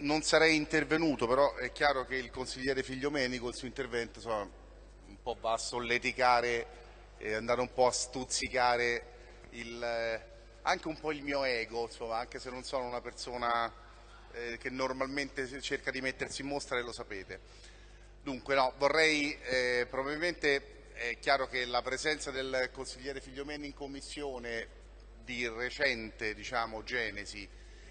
non sarei intervenuto, però è chiaro che il consigliere Figliomeni col suo intervento insomma, un po' va a solleticare e andare un po' a stuzzicare il, anche un po' il mio ego, insomma, anche se non sono una persona eh, che normalmente cerca di mettersi in mostra e lo sapete. Dunque no, vorrei eh, probabilmente è chiaro che la presenza del consigliere Figliomeni in commissione di recente diciamo, genesi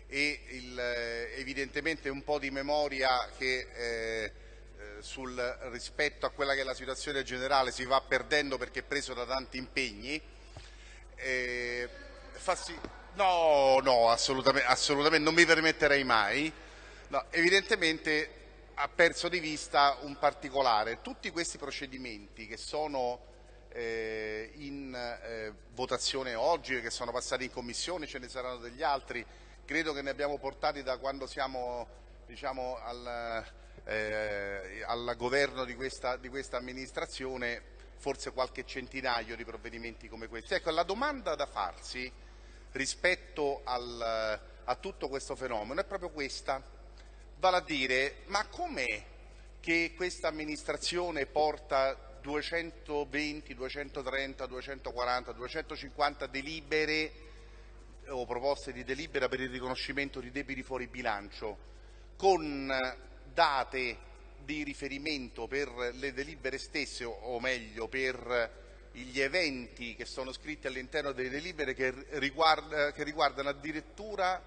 e eh, evidentemente un po' di memoria che eh, eh, sul rispetto a quella che è la situazione generale si va perdendo perché è preso da tanti impegni. Eh, sì... No, no, assolutamente, assolutamente, non mi permetterei mai. No, evidentemente ha perso di vista un particolare. Tutti questi procedimenti che sono eh, in eh, votazione oggi, che sono passati in commissione, ce ne saranno degli altri, credo che ne abbiamo portati da quando siamo diciamo, al, eh, al, governo di questa, di questa, amministrazione forse qualche centinaio di provvedimenti come questi. Ecco, la domanda da farsi rispetto al, a tutto questo fenomeno è proprio questa, vale a dire ma com'è che questa amministrazione porta 220, 230, 240, 250 delibere o proposte di delibera per il riconoscimento di debiti fuori bilancio con date di riferimento per le delibere stesse o meglio per gli eventi che sono scritti all'interno delle delibere che, riguarda, che riguardano addirittura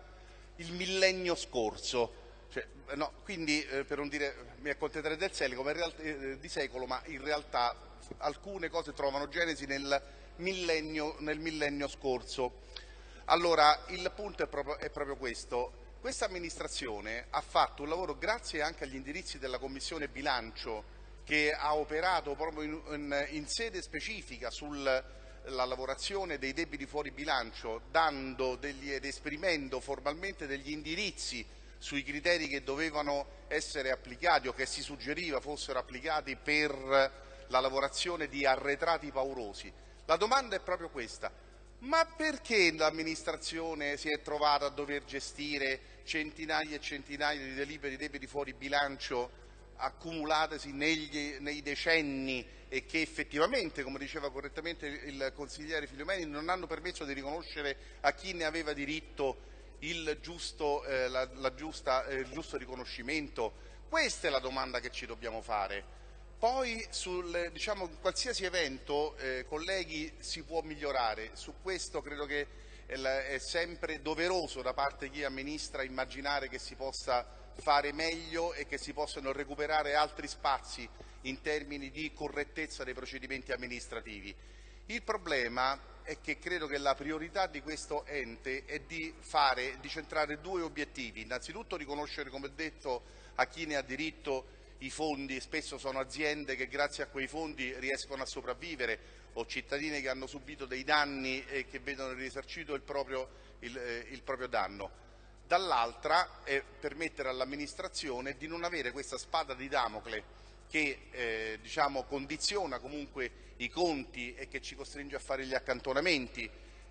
il millennio scorso. Cioè, no, quindi eh, per non dire mi accontenterei del secolo, realtà, eh, di secolo, ma in realtà alcune cose trovano genesi nel millennio, nel millennio scorso. Allora, il punto è proprio, è proprio questo. Questa amministrazione ha fatto un lavoro grazie anche agli indirizzi della Commissione Bilancio che ha operato proprio in, in, in sede specifica sulla lavorazione dei debiti fuori bilancio, dando degli, ed esprimendo formalmente degli indirizzi sui criteri che dovevano essere applicati o che si suggeriva fossero applicati per la lavorazione di arretrati paurosi. La domanda è proprio questa ma perché l'amministrazione si è trovata a dover gestire centinaia e centinaia di deliberi di debiti fuori bilancio accumulatesi negli, nei decenni e che effettivamente, come diceva correttamente il consigliere Figliomeni, non hanno permesso di riconoscere a chi ne aveva diritto il giusto, eh, la, la giusta, eh, il giusto riconoscimento? Questa è la domanda che ci dobbiamo fare. Poi sul diciamo, qualsiasi evento, eh, colleghi, si può migliorare. Su questo credo che è sempre doveroso da parte di chi amministra immaginare che si possa fare meglio e che si possano recuperare altri spazi in termini di correttezza dei procedimenti amministrativi. Il problema è che credo che la priorità di questo ente è di, fare, di centrare due obiettivi. Innanzitutto riconoscere, come detto, a chi ne ha diritto i fondi, spesso sono aziende che grazie a quei fondi riescono a sopravvivere o cittadini che hanno subito dei danni e che vedono risarcito il proprio, il, eh, il proprio danno. Dall'altra è permettere all'amministrazione di non avere questa spada di Damocle che eh, diciamo, condiziona comunque i conti e che ci costringe a fare gli accantonamenti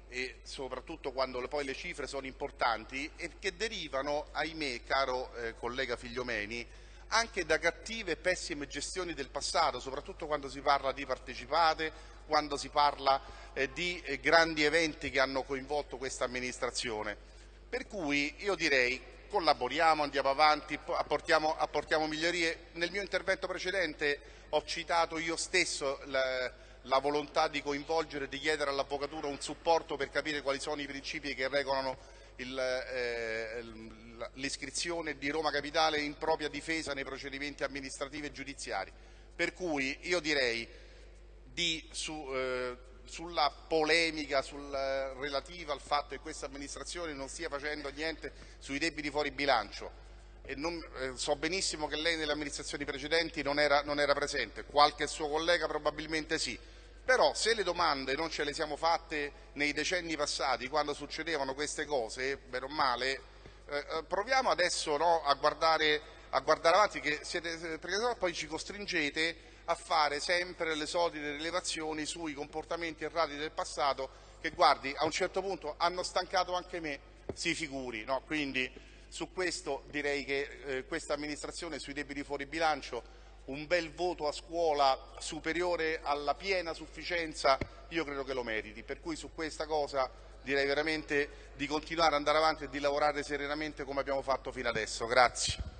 e soprattutto quando poi le cifre sono importanti e che derivano, ahimè, caro eh, collega Figliomeni, anche da cattive e pessime gestioni del passato, soprattutto quando si parla di partecipate, quando si parla eh, di eh, grandi eventi che hanno coinvolto questa amministrazione. Per cui io direi collaboriamo, andiamo avanti, apportiamo, apportiamo migliorie. Nel mio intervento precedente ho citato io stesso la, la volontà di coinvolgere e di chiedere all'Avvocatura un supporto per capire quali sono i principi che regolano eh, l'iscrizione di Roma Capitale in propria difesa nei procedimenti amministrativi e giudiziari. Per cui io direi di, su, eh, sulla polemica sul, eh, relativa al fatto che questa amministrazione non stia facendo niente sui debiti fuori bilancio non, eh, so benissimo che lei nelle amministrazioni precedenti non era, non era presente, qualche suo collega probabilmente sì, però se le domande non ce le siamo fatte nei decenni passati, quando succedevano queste cose, bene o male, eh, eh proviamo adesso no, a, guardare, a, guardare, avanti, siete, perché sennò poi ci costringete a fare sempre le solite rilevazioni sui comportamenti errati del passato che, guardi, a un certo punto hanno stancato anche me, si figuri. No? Quindi su questo direi che eh, questa amministrazione sui debiti fuori bilancio un bel voto a scuola superiore alla piena sufficienza io credo che lo meriti, per cui su questa cosa direi veramente di continuare ad andare avanti e di lavorare serenamente come abbiamo fatto fino adesso. Grazie.